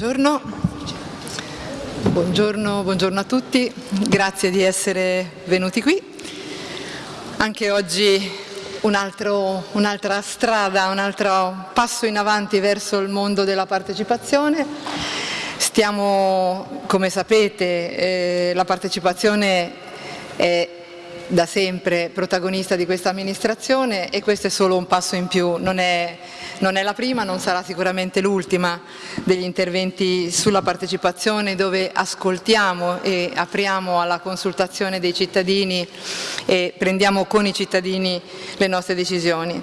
Buongiorno. Buongiorno, buongiorno, a tutti, grazie di essere venuti qui. Anche oggi un'altra un strada, un altro passo in avanti verso il mondo della partecipazione. Stiamo, come sapete, eh, la partecipazione è da sempre protagonista di questa amministrazione e questo è solo un passo in più, non è, non è la prima, non sarà sicuramente l'ultima degli interventi sulla partecipazione dove ascoltiamo e apriamo alla consultazione dei cittadini e prendiamo con i cittadini le nostre decisioni.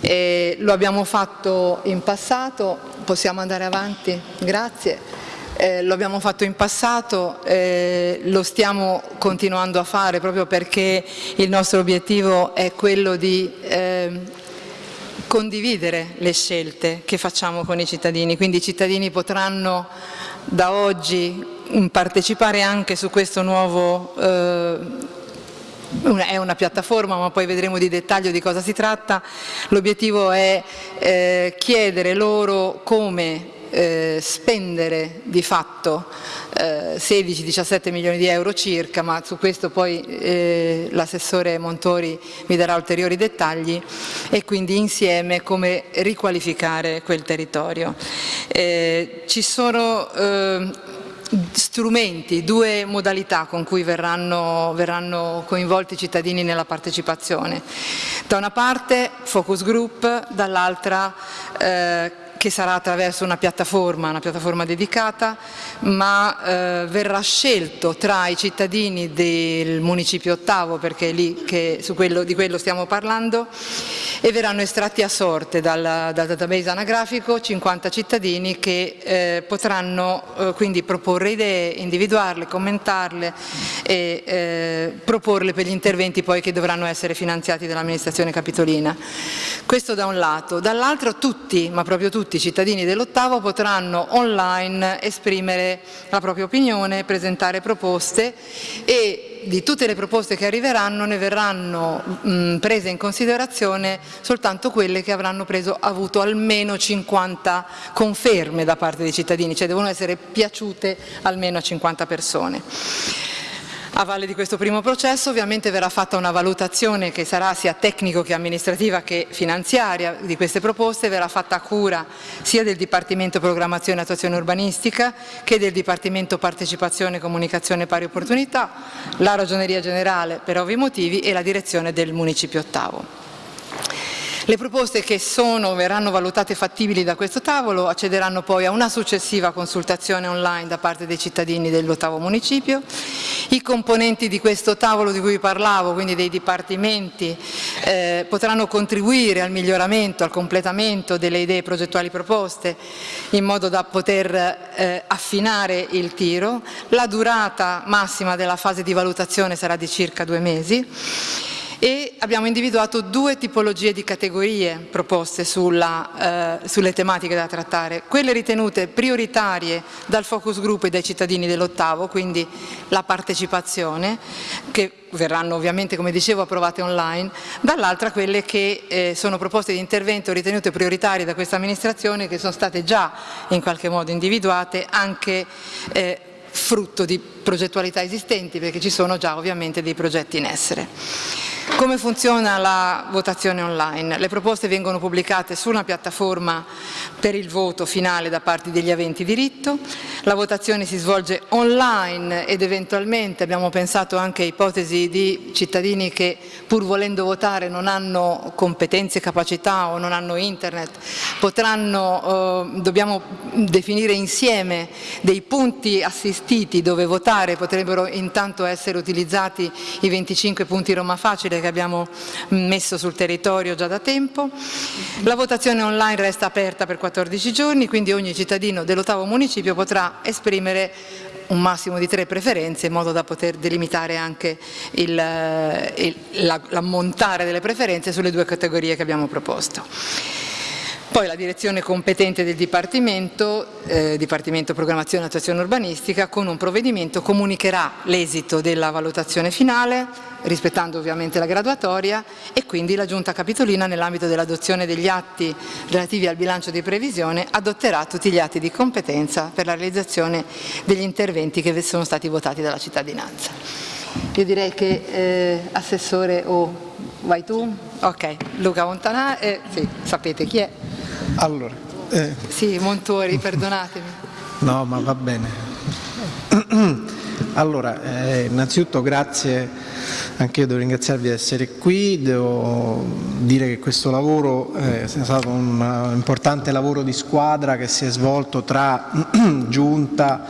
E lo abbiamo fatto in passato, possiamo andare avanti? Grazie eh, lo abbiamo fatto in passato, eh, lo stiamo continuando a fare proprio perché il nostro obiettivo è quello di eh, condividere le scelte che facciamo con i cittadini, quindi i cittadini potranno da oggi partecipare anche su questo nuovo eh, è una piattaforma ma poi vedremo di dettaglio di cosa si tratta, l'obiettivo è eh, chiedere loro come eh, spendere di fatto eh, 16-17 milioni di euro circa, ma su questo poi eh, l'assessore Montori mi darà ulteriori dettagli e quindi insieme come riqualificare quel territorio. Eh, ci sono eh, strumenti, due modalità con cui verranno, verranno, coinvolti i cittadini nella partecipazione. Da una parte focus group, dall'altra eh, che sarà attraverso una piattaforma, una piattaforma dedicata, ma eh, verrà scelto tra i cittadini del municipio ottavo, perché è lì che, quello, di quello stiamo parlando, e verranno estratti a sorte dal, dal database anagrafico 50 cittadini che eh, potranno eh, quindi proporre idee, individuarle, commentarle e eh, proporle per gli interventi poi che dovranno essere finanziati dall'amministrazione capitolina. Questo da un lato. Dall'altro tutti, ma proprio tutti, i cittadini dell'ottavo potranno online esprimere la propria opinione, presentare proposte e di tutte le proposte che arriveranno ne verranno mh, prese in considerazione soltanto quelle che avranno preso, avuto almeno 50 conferme da parte dei cittadini, cioè devono essere piaciute almeno a 50 persone. A valle di questo primo processo ovviamente verrà fatta una valutazione che sarà sia tecnico che amministrativa che finanziaria di queste proposte, verrà fatta a cura sia del Dipartimento Programmazione e Attuazione Urbanistica che del Dipartimento Partecipazione e Comunicazione Pari Opportunità, la Ragioneria Generale per ovvi motivi e la direzione del Municipio Ottavo. Le proposte che sono, verranno valutate fattibili da questo tavolo accederanno poi a una successiva consultazione online da parte dei cittadini dell'ottavo municipio. I componenti di questo tavolo di cui parlavo, quindi dei dipartimenti, eh, potranno contribuire al miglioramento, al completamento delle idee progettuali proposte in modo da poter eh, affinare il tiro. La durata massima della fase di valutazione sarà di circa due mesi e abbiamo individuato due tipologie di categorie proposte sulla, eh, sulle tematiche da trattare, quelle ritenute prioritarie dal focus group e dai cittadini dell'ottavo, quindi la partecipazione, che verranno ovviamente come dicevo approvate online, dall'altra quelle che eh, sono proposte di intervento ritenute prioritarie da questa amministrazione che sono state già in qualche modo individuate anche eh, frutto di progettualità esistenti perché ci sono già ovviamente dei progetti in essere. Come funziona la votazione online? Le proposte vengono pubblicate su una piattaforma per il voto finale da parte degli aventi diritto, la votazione si svolge online ed eventualmente abbiamo pensato anche a ipotesi di cittadini che pur volendo votare non hanno competenze, capacità o non hanno internet, potranno, eh, dobbiamo definire insieme dei punti assistiti dove votare, potrebbero intanto essere utilizzati i 25 punti Roma Facile che abbiamo messo sul territorio già da tempo. La votazione online resta aperta per 14 giorni, quindi ogni cittadino dell'ottavo municipio potrà esprimere un massimo di tre preferenze in modo da poter delimitare anche l'ammontare delle preferenze sulle due categorie che abbiamo proposto. Poi la direzione competente del Dipartimento, eh, Dipartimento Programmazione e Attuazione Urbanistica, con un provvedimento comunicherà l'esito della valutazione finale, rispettando ovviamente la graduatoria e quindi la Giunta Capitolina nell'ambito dell'adozione degli atti relativi al bilancio di previsione adotterà tutti gli atti di competenza per la realizzazione degli interventi che sono stati votati dalla cittadinanza. Io direi che eh, Assessore o oh, vai tu? Ok, Luca Montanà, eh, sì, sapete chi è. Allora, eh. Sì, Montori, perdonatemi. No, ma va bene. Allora, eh, innanzitutto grazie, anche io devo ringraziarvi di essere qui, devo dire che questo lavoro è stato un importante lavoro di squadra che si è svolto tra giunta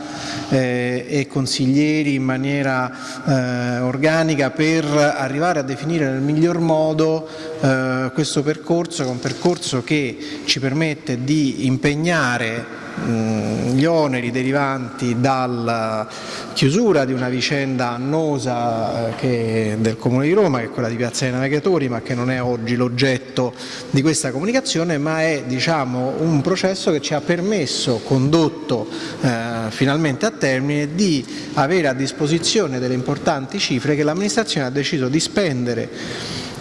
eh, e consiglieri in maniera eh, organica per arrivare a definire nel miglior modo eh, questo percorso, che è un percorso che ci permette di impegnare gli oneri derivanti dalla chiusura di una vicenda annosa eh, del Comune di Roma, che è quella di Piazza dei Navigatori, ma che non è oggi l'oggetto di questa comunicazione, ma è diciamo, un processo che ci ha permesso, condotto eh, finalmente a termine, di avere a disposizione delle importanti cifre che l'amministrazione ha deciso di spendere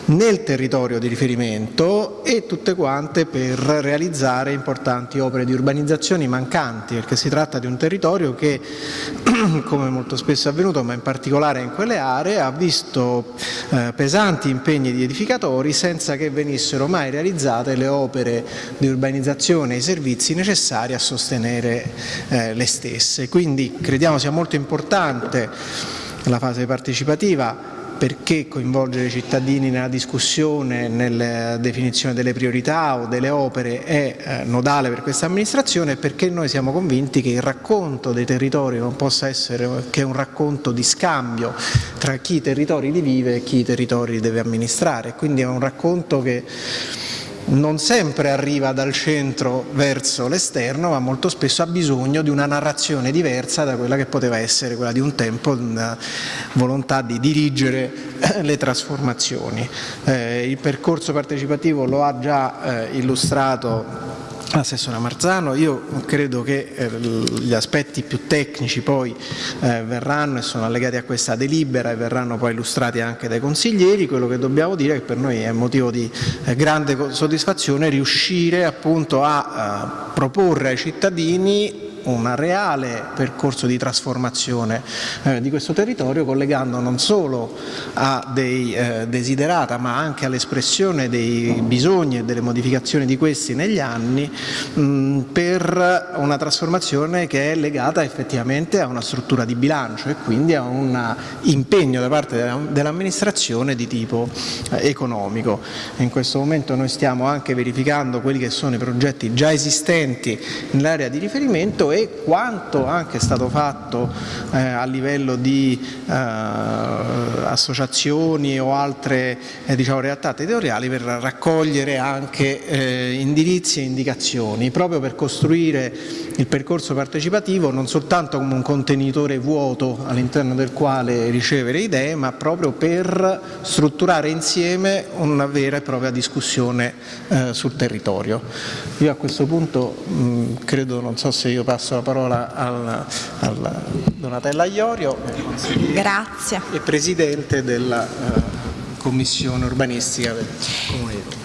nel territorio di riferimento e tutte quante per realizzare importanti opere di urbanizzazione mancanti, perché si tratta di un territorio che, come molto spesso è avvenuto, ma in particolare in quelle aree, ha visto eh, pesanti impegni di edificatori senza che venissero mai realizzate le opere di urbanizzazione e i servizi necessari a sostenere eh, le stesse. Quindi crediamo sia molto importante la fase partecipativa perché coinvolgere i cittadini nella discussione, nella definizione delle priorità o delle opere è eh, nodale per questa amministrazione e perché noi siamo convinti che il racconto dei territori non possa essere che un racconto di scambio tra chi i territori li vive e chi i territori li deve amministrare, quindi è un racconto che non sempre arriva dal centro verso l'esterno, ma molto spesso ha bisogno di una narrazione diversa da quella che poteva essere quella di un tempo, una volontà di dirigere le trasformazioni. Eh, il percorso partecipativo lo ha già eh, illustrato Assessore Marzano, io credo che eh, gli aspetti più tecnici poi eh, verranno e sono allegati a questa delibera e verranno poi illustrati anche dai consiglieri, quello che dobbiamo dire è che per noi è motivo di eh, grande soddisfazione riuscire appunto a, a proporre ai cittadini un reale percorso di trasformazione eh, di questo territorio collegando non solo a dei eh, desiderata ma anche all'espressione dei bisogni e delle modificazioni di questi negli anni mh, per una trasformazione che è legata effettivamente a una struttura di bilancio e quindi a un impegno da parte dell'amministrazione di tipo eh, economico. In questo momento noi stiamo anche verificando quelli che sono i progetti già esistenti nell'area di riferimento e quanto anche è stato fatto eh, a livello di eh, associazioni o altre eh, diciamo, realtà territoriali per raccogliere anche eh, indirizzi e indicazioni proprio per costruire il percorso partecipativo non soltanto come un contenitore vuoto all'interno del quale ricevere idee ma proprio per strutturare insieme una vera e propria discussione eh, sul territorio. Io a questo punto mh, credo, non so se io passo la parola al, al Donatella Iorio, Grazie. e Presidente della uh, Commissione Urbanistica del Comune di Roma.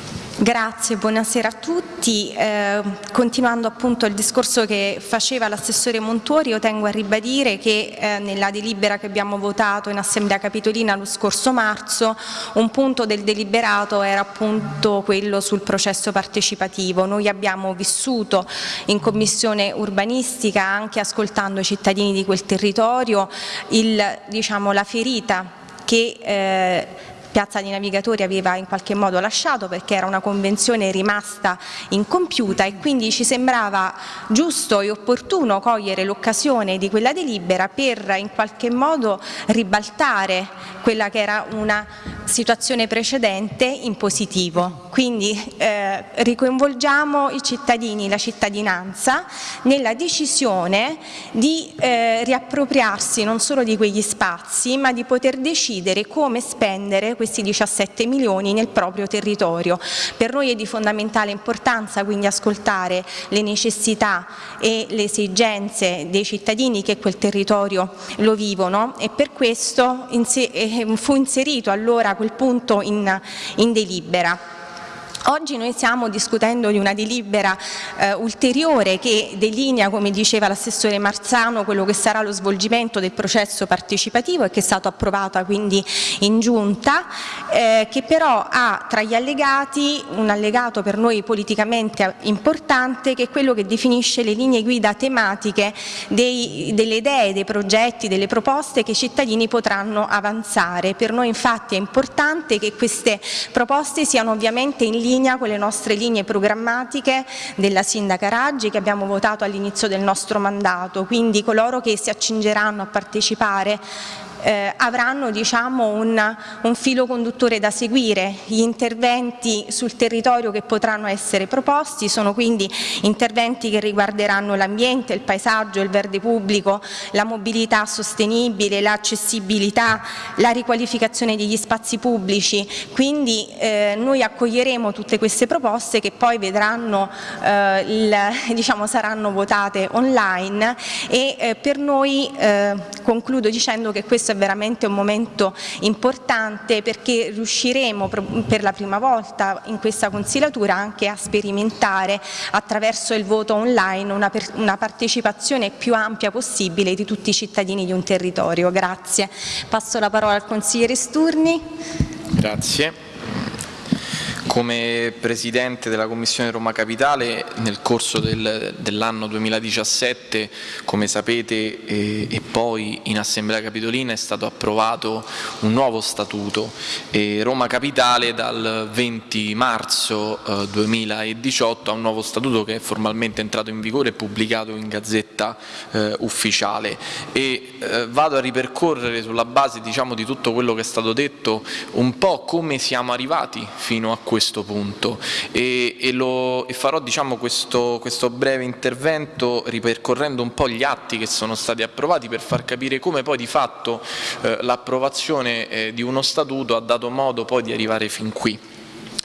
Grazie, buonasera a tutti. Eh, continuando appunto il discorso che faceva l'assessore Montuori, io tengo a ribadire che eh, nella delibera che abbiamo votato in Assemblea Capitolina lo scorso marzo, un punto del deliberato era appunto quello sul processo partecipativo. Noi abbiamo vissuto in Commissione urbanistica, anche ascoltando i cittadini di quel territorio, il, diciamo, la ferita che eh, Piazza dei Navigatori aveva in qualche modo lasciato perché era una convenzione rimasta incompiuta e quindi ci sembrava giusto e opportuno cogliere l'occasione di quella delibera per in qualche modo ribaltare quella che era una situazione precedente in positivo. Quindi eh, ricoinvolgiamo i cittadini, la cittadinanza nella decisione di eh, riappropriarsi non solo di quegli spazi ma di poter decidere come spendere questi 17 milioni nel proprio territorio. Per noi è di fondamentale importanza quindi ascoltare le necessità e le esigenze dei cittadini che quel territorio lo vivono e per questo eh, fu inserito allora quel punto in, in delibera. Oggi noi stiamo discutendo di una delibera eh, ulteriore che delinea, come diceva l'assessore Marzano, quello che sarà lo svolgimento del processo partecipativo e che è stato approvata quindi in giunta, eh, che però ha tra gli allegati un allegato per noi politicamente importante che è quello che definisce le linee guida tematiche dei, delle idee, dei progetti, delle proposte che i cittadini potranno avanzare. Per noi infatti è importante che queste proposte siano ovviamente in linea linea con le nostre linee programmatiche della Sindaca Raggi che abbiamo votato all'inizio del nostro mandato, quindi coloro che si accingeranno a partecipare eh, avranno diciamo, un, un, filo conduttore da seguire. Gli interventi sul territorio che potranno essere proposti sono quindi interventi che riguarderanno l'ambiente, il paesaggio, il verde pubblico, la mobilità sostenibile, l'accessibilità, la riqualificazione degli spazi pubblici. Quindi eh, noi accoglieremo tutte queste proposte che poi vedranno, eh, il, diciamo, saranno votate online e eh, per noi eh, concludo dicendo che è veramente un momento importante perché riusciremo per la prima volta in questa consigliatura anche a sperimentare attraverso il voto online una, una partecipazione più ampia possibile di tutti i cittadini di un territorio. Grazie. Passo la parola al consigliere Sturni. Grazie. Come Presidente della Commissione Roma Capitale nel corso del, dell'anno 2017, come sapete, eh, e poi in Assemblea Capitolina è stato approvato un nuovo statuto e Roma Capitale dal 20 marzo eh, 2018 ha un nuovo statuto che è formalmente entrato in vigore e pubblicato in Gazzetta eh, Ufficiale. E eh, vado a ripercorrere sulla base diciamo, di tutto quello che è stato detto un po' come siamo arrivati fino a questo questo punto e, e, lo, e farò diciamo, questo, questo, breve intervento ripercorrendo un po' gli atti che sono stati approvati per far capire come poi di fatto eh, l'approvazione eh, di uno statuto ha dato modo poi di arrivare fin qui.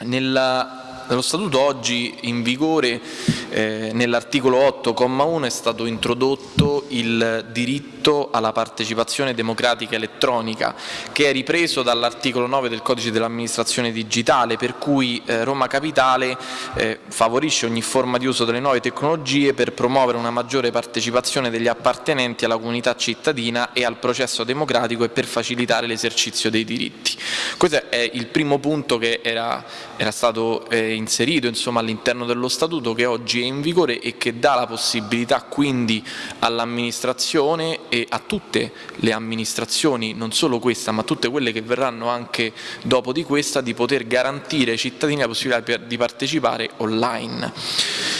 Nella, nello Statuto oggi in vigore eh, nell'articolo 8,1 è stato introdotto il diritto alla partecipazione democratica elettronica che è ripreso dall'articolo 9 del codice dell'amministrazione digitale per cui eh, Roma Capitale eh, favorisce ogni forma di uso delle nuove tecnologie per promuovere una maggiore partecipazione degli appartenenti alla comunità cittadina e al processo democratico e per facilitare l'esercizio dei diritti. Questo è il primo punto che era, era stato eh, inserito all'interno dello Statuto che oggi è in vigore e che dà la possibilità quindi all'amministrazione e a tutte le amministrazioni, non solo questa ma tutte quelle che verranno anche dopo di questa, di poter garantire ai cittadini la possibilità di partecipare online.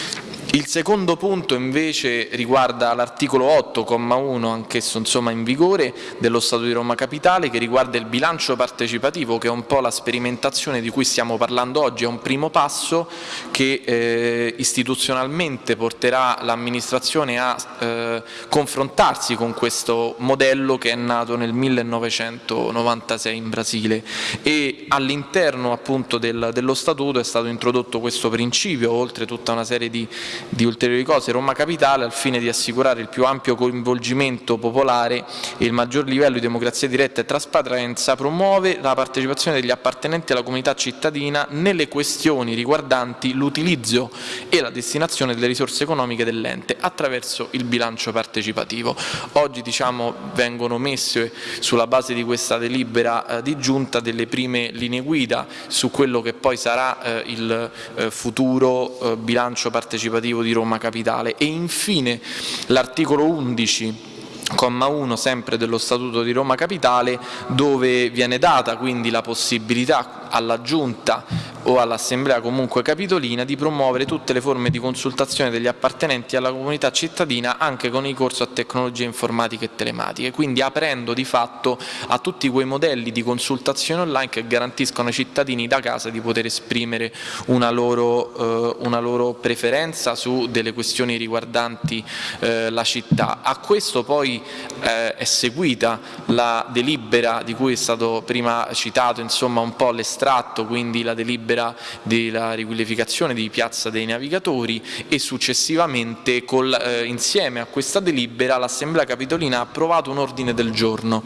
Il secondo punto invece riguarda l'articolo 8,1, anch'esso insomma in vigore, dello Stato di Roma Capitale, che riguarda il bilancio partecipativo, che è un po' la sperimentazione di cui stiamo parlando oggi, è un primo passo che eh, istituzionalmente porterà l'amministrazione a eh, confrontarsi con questo modello che è nato nel 1996 in Brasile. E all'interno appunto del, dello Statuto è stato introdotto questo principio, oltre tutta una serie di di ulteriori cose, Roma Capitale al fine di assicurare il più ampio coinvolgimento popolare e il maggior livello di democrazia diretta e trasparenza promuove la partecipazione degli appartenenti alla comunità cittadina nelle questioni riguardanti l'utilizzo e la destinazione delle risorse economiche dell'ente attraverso il bilancio partecipativo. Oggi diciamo, vengono messe sulla base di questa delibera eh, di giunta delle prime linee guida su quello che poi sarà eh, il eh, futuro eh, bilancio partecipativo amministrativo di Roma Capitale. E infine l'articolo 11 comma 1 sempre dello Statuto di Roma Capitale dove viene data quindi la possibilità alla Giunta o all'Assemblea comunque capitolina di promuovere tutte le forme di consultazione degli appartenenti alla comunità cittadina anche con i corsi a tecnologie informatiche e telematiche, quindi aprendo di fatto a tutti quei modelli di consultazione online che garantiscono ai cittadini da casa di poter esprimere una loro, eh, una loro preferenza su delle questioni riguardanti eh, la città. A questo poi eh, è seguita la delibera di cui è stato prima citato insomma un po' l'estratto, quindi la delibera della riqualificazione di Piazza dei Navigatori e successivamente col, eh, insieme a questa delibera l'Assemblea Capitolina ha approvato un ordine del giorno.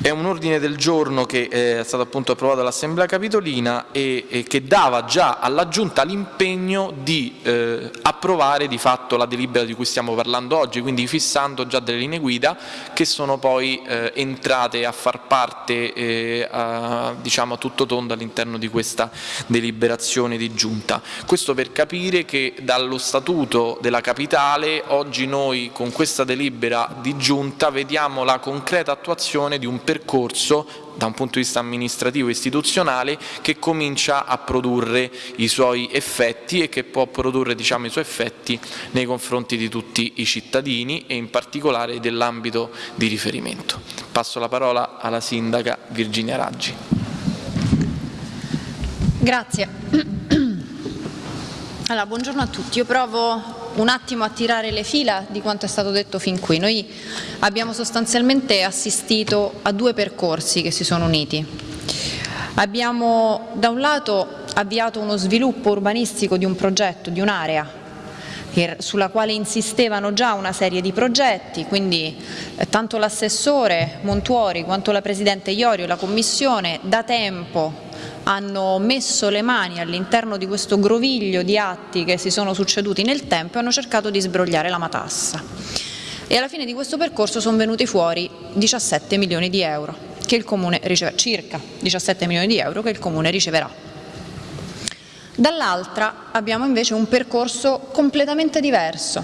È un ordine del giorno che eh, è stato appunto approvato dall'Assemblea Capitolina e, e, che dava già alla Giunta l'impegno di eh, approvare di fatto la delibera di cui stiamo parlando oggi, quindi fissando già delle linee guida che sono poi eh, entrate a far parte eh, a, diciamo tutto tondo all'interno di questa deliberazione di Giunta. Questo per capire che dallo Statuto della Capitale oggi noi con questa delibera di Giunta vediamo la concreta attuazione di un percorso da un punto di vista amministrativo e istituzionale che comincia a produrre i suoi effetti e che può produrre diciamo, i suoi effetti nei confronti di tutti i cittadini e in particolare dell'ambito di riferimento. Passo la parola alla Sindaca Virginia Raggi. Grazie. Allora, buongiorno a tutti. Io provo un attimo a tirare le fila di quanto è stato detto fin qui. Noi abbiamo sostanzialmente assistito a due percorsi che si sono uniti. Abbiamo da un lato avviato uno sviluppo urbanistico di un progetto, di un'area sulla quale insistevano già una serie di progetti, quindi eh, tanto l'assessore Montuori quanto la Presidente Iorio la Commissione da tempo hanno messo le mani all'interno di questo groviglio di atti che si sono succeduti nel tempo e hanno cercato di sbrogliare la matassa. E alla fine di questo percorso sono venuti fuori 17 milioni di euro, che il Comune riceve, circa 17 milioni di euro che il Comune riceverà. Dall'altra abbiamo invece un percorso completamente diverso,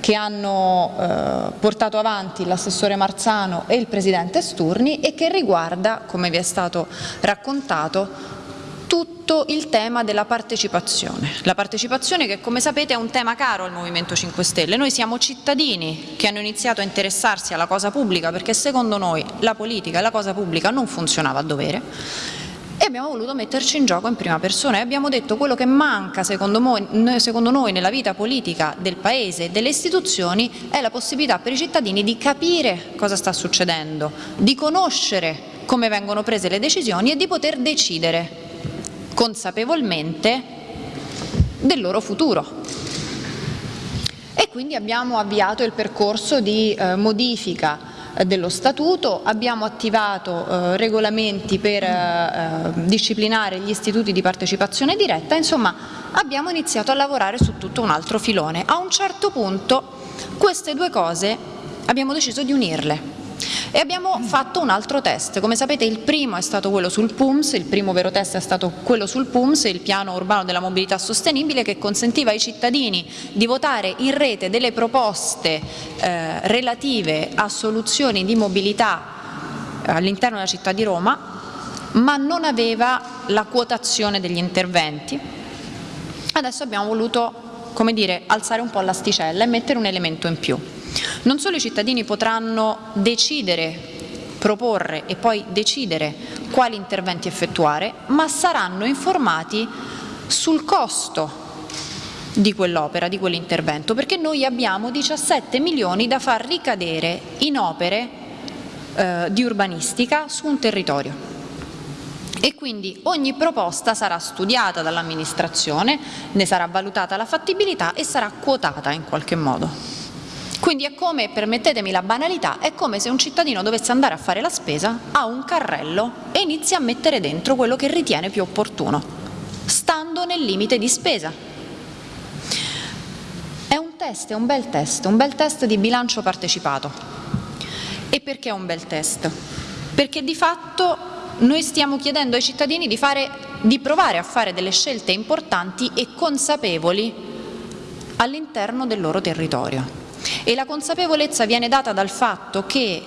che hanno eh, portato avanti l'assessore Marzano e il presidente Sturni e che riguarda, come vi è stato raccontato, tutto il tema della partecipazione. La partecipazione che come sapete è un tema caro al Movimento 5 Stelle. Noi siamo cittadini che hanno iniziato a interessarsi alla cosa pubblica perché secondo noi la politica e la cosa pubblica non funzionava a dovere abbiamo voluto metterci in gioco in prima persona e abbiamo detto quello che manca secondo noi, nella vita politica del Paese e delle istituzioni è la possibilità per i cittadini di capire cosa sta succedendo, di conoscere come vengono prese le decisioni e di poter decidere consapevolmente del loro futuro. E quindi abbiamo avviato il percorso di eh, modifica dello Statuto, abbiamo attivato eh, regolamenti per eh, eh, disciplinare gli istituti di partecipazione diretta, insomma abbiamo iniziato a lavorare su tutto un altro filone. A un certo punto queste due cose abbiamo deciso di unirle e abbiamo fatto un altro test, come sapete il primo è stato quello sul PUMS, il primo vero test è stato quello sul PUMS, il piano urbano della mobilità sostenibile che consentiva ai cittadini di votare in rete delle proposte eh, relative a soluzioni di mobilità all'interno della città di Roma, ma non aveva la quotazione degli interventi. Adesso abbiamo voluto come dire, alzare un po' l'asticella e mettere un elemento in più. Non solo i cittadini potranno decidere, proporre e poi decidere quali interventi effettuare, ma saranno informati sul costo di quell'opera, di quell'intervento, perché noi abbiamo 17 milioni da far ricadere in opere eh, di urbanistica su un territorio e quindi ogni proposta sarà studiata dall'amministrazione, ne sarà valutata la fattibilità e sarà quotata in qualche modo. Quindi è come, permettetemi la banalità, è come se un cittadino dovesse andare a fare la spesa, ha un carrello e inizia a mettere dentro quello che ritiene più opportuno, stando nel limite di spesa. È un test, è un bel test, un bel test di bilancio partecipato. E perché è un bel test? Perché di fatto noi stiamo chiedendo ai cittadini di, fare, di provare a fare delle scelte importanti e consapevoli all'interno del loro territorio. E la consapevolezza viene data dal fatto che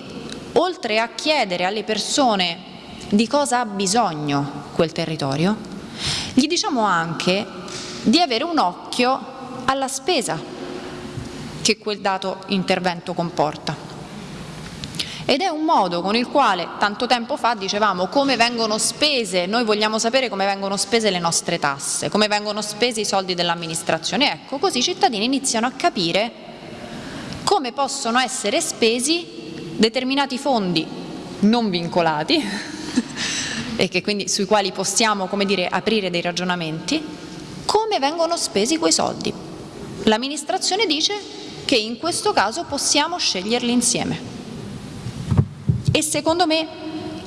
oltre a chiedere alle persone di cosa ha bisogno quel territorio, Gli diciamo anche di avere un occhio alla spesa che quel dato intervento comporta. Ed è un modo con il quale tanto tempo fa dicevamo come vengono spese, noi vogliamo sapere come vengono spese le nostre tasse, come vengono spesi i soldi dell'amministrazione. Ecco, così i cittadini iniziano a capire come possono essere spesi determinati fondi non vincolati e quindi, sui quali possiamo dire, aprire dei ragionamenti, come vengono spesi quei soldi. L'amministrazione dice che in questo caso possiamo sceglierli insieme. E secondo me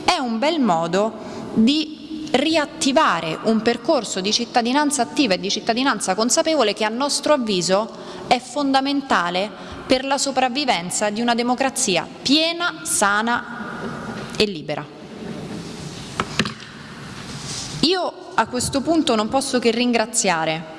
è un bel modo di riattivare un percorso di cittadinanza attiva e di cittadinanza consapevole che a nostro avviso è fondamentale per la sopravvivenza di una democrazia piena, sana e libera. Io a questo punto non posso che ringraziare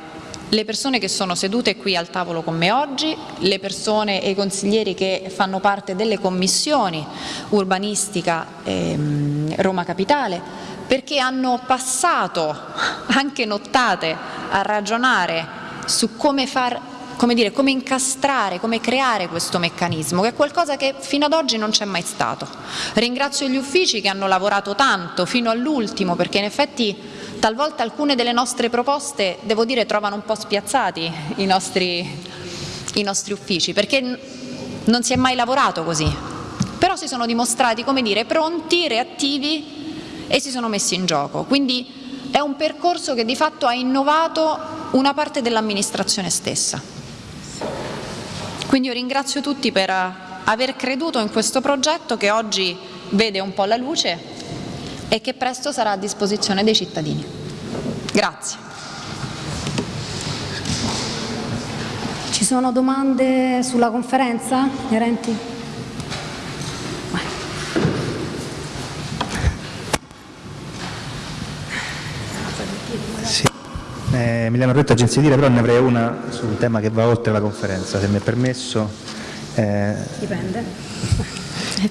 le persone che sono sedute qui al tavolo con me oggi, le persone e i consiglieri che fanno parte delle commissioni urbanistica ehm, Roma Capitale, perché hanno passato anche nottate a ragionare su come far come, dire, come incastrare, come creare questo meccanismo, che è qualcosa che fino ad oggi non c'è mai stato. Ringrazio gli uffici che hanno lavorato tanto fino all'ultimo, perché in effetti talvolta alcune delle nostre proposte, devo dire, trovano un po' spiazzati i nostri, i nostri uffici, perché non si è mai lavorato così, però si sono dimostrati, come dire, pronti, reattivi e si sono messi in gioco. Quindi è un percorso che di fatto ha innovato una parte dell'amministrazione stessa. Quindi io ringrazio tutti per aver creduto in questo progetto che oggi vede un po' la luce e che presto sarà a disposizione dei cittadini. Grazie. Ci sono domande sulla conferenza, Inerenti? Eh, Emiliano Retto, Agenzia Dire, però ne avrei una su un tema che va oltre la conferenza, se mi è permesso. Eh, Dipende.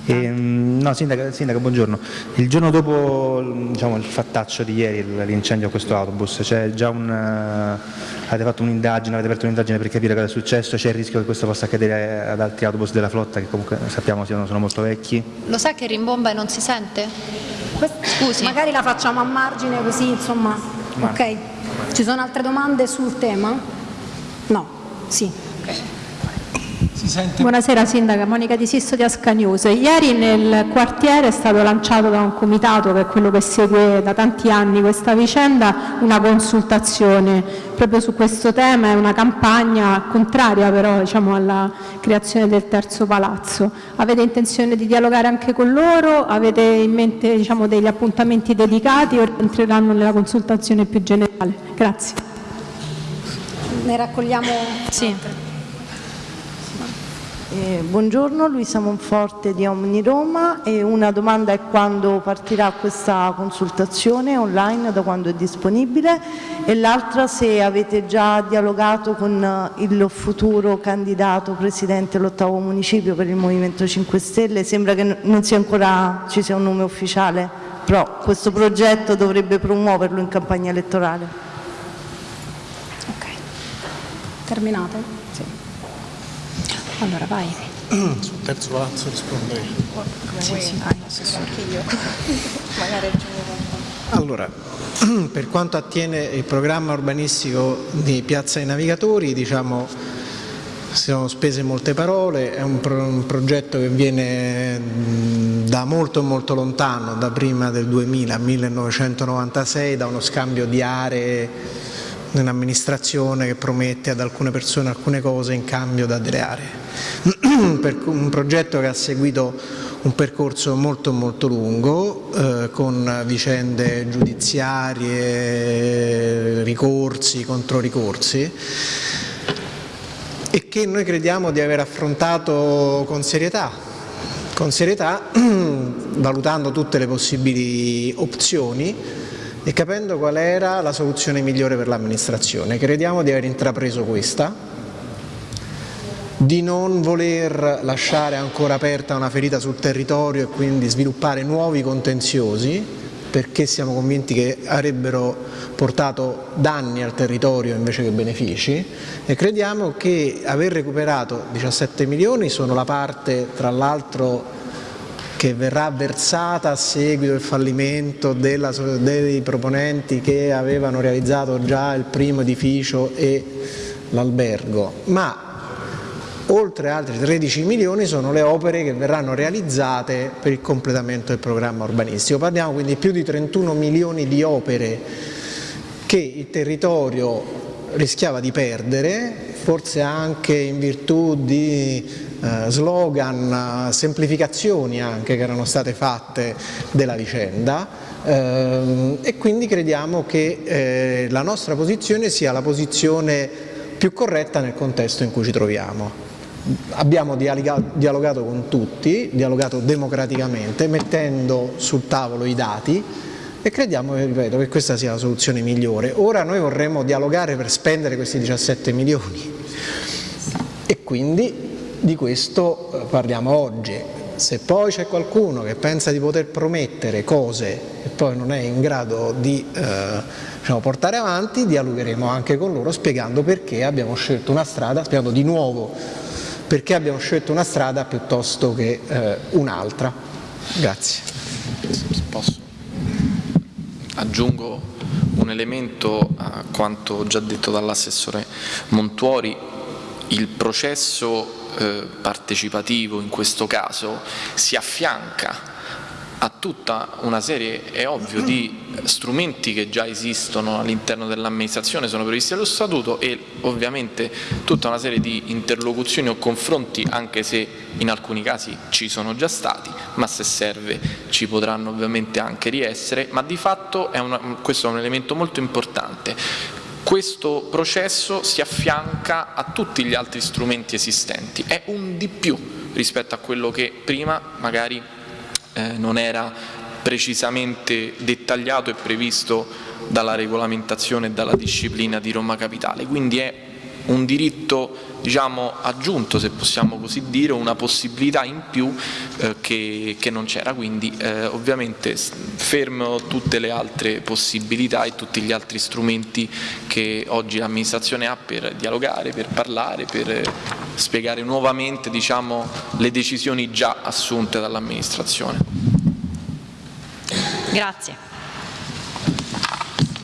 E, mm, no, sindaca, sindaca, buongiorno. Il giorno dopo diciamo, il fattaccio di ieri, l'incendio a questo autobus, c'è già un, uh, avete fatto un'indagine, avete aperto un'indagine per capire cosa è successo? C'è il rischio che questo possa accadere ad altri autobus della flotta che comunque sappiamo sono, sono molto vecchi? Lo sa che rimbomba e non si sente? Scusi. Magari la facciamo a margine così, insomma. Ma. Ok. Ci sono altre domande sul tema? No. Sì. Buonasera Sindaca, Monica Di Sisto di Ascanius. Ieri nel quartiere è stato lanciato da un comitato che è quello che segue da tanti anni questa vicenda una consultazione proprio su questo tema, è una campagna contraria però diciamo, alla creazione del terzo palazzo. Avete intenzione di dialogare anche con loro? Avete in mente diciamo, degli appuntamenti dedicati o entreranno nella consultazione più generale? Grazie. Ne raccogliamo sì. Eh, buongiorno, Luisa Monforte di Omni Roma e una domanda è quando partirà questa consultazione online, da quando è disponibile e l'altra se avete già dialogato con il futuro candidato presidente dell'ottavo municipio per il Movimento 5 Stelle, sembra che non sia ancora ci sia un nome ufficiale, però questo progetto dovrebbe promuoverlo in campagna elettorale. Ok, terminato? Allora vai. Sul terzo palazzo risponderei. Sì, sì, anche io. Magari Allora, per quanto attiene il programma urbanistico di Piazza dei Navigatori, diciamo, si sono spese molte parole, è un, pro un progetto che viene da molto molto lontano, da prima del 2000, 1996, da uno scambio di aree un'amministrazione che promette ad alcune persone alcune cose in cambio da delle aree. un progetto che ha seguito un percorso molto molto lungo eh, con vicende giudiziarie, ricorsi, controricorsi e che noi crediamo di aver affrontato con serietà, con serietà valutando tutte le possibili opzioni e capendo qual era la soluzione migliore per l'amministrazione. Crediamo di aver intrapreso questa, di non voler lasciare ancora aperta una ferita sul territorio e quindi sviluppare nuovi contenziosi, perché siamo convinti che avrebbero portato danni al territorio invece che benefici e crediamo che aver recuperato 17 milioni sono la parte tra l'altro che verrà versata a seguito del fallimento della, dei proponenti che avevano realizzato già il primo edificio e l'albergo, ma oltre altri 13 milioni sono le opere che verranno realizzate per il completamento del programma urbanistico. Parliamo quindi di più di 31 milioni di opere che il territorio rischiava di perdere, forse anche in virtù di slogan, semplificazioni anche che erano state fatte della vicenda eh, e quindi crediamo che eh, la nostra posizione sia la posizione più corretta nel contesto in cui ci troviamo. Abbiamo dialogato con tutti, dialogato democraticamente, mettendo sul tavolo i dati e crediamo ripeto, che questa sia la soluzione migliore. Ora noi vorremmo dialogare per spendere questi 17 milioni e quindi di questo eh, parliamo oggi. Se poi c'è qualcuno che pensa di poter promettere cose e poi non è in grado di eh, diciamo, portare avanti, dialogheremo anche con loro spiegando perché abbiamo scelto una strada, spiegando di nuovo perché abbiamo scelto una strada piuttosto che eh, un'altra. Grazie. Posso? Aggiungo un elemento a quanto già detto dall'assessore Montuori, il processo eh, partecipativo in questo caso si affianca a tutta una serie, è ovvio, di strumenti che già esistono all'interno dell'amministrazione, sono previsti dallo Statuto e ovviamente tutta una serie di interlocuzioni o confronti, anche se in alcuni casi ci sono già stati, ma se serve ci potranno ovviamente anche riessere, ma di fatto è una, questo è un elemento molto importante questo processo si affianca a tutti gli altri strumenti esistenti, è un di più rispetto a quello che prima magari eh, non era precisamente dettagliato e previsto dalla regolamentazione e dalla disciplina di Roma Capitale, quindi è un diritto diciamo, aggiunto, se possiamo così dire, una possibilità in più eh, che, che, non c'era, quindi eh, ovviamente fermo tutte le altre possibilità e tutti gli altri strumenti che oggi l'amministrazione ha per dialogare, per parlare, per eh, spiegare nuovamente diciamo, le decisioni già assunte dall'amministrazione. Grazie.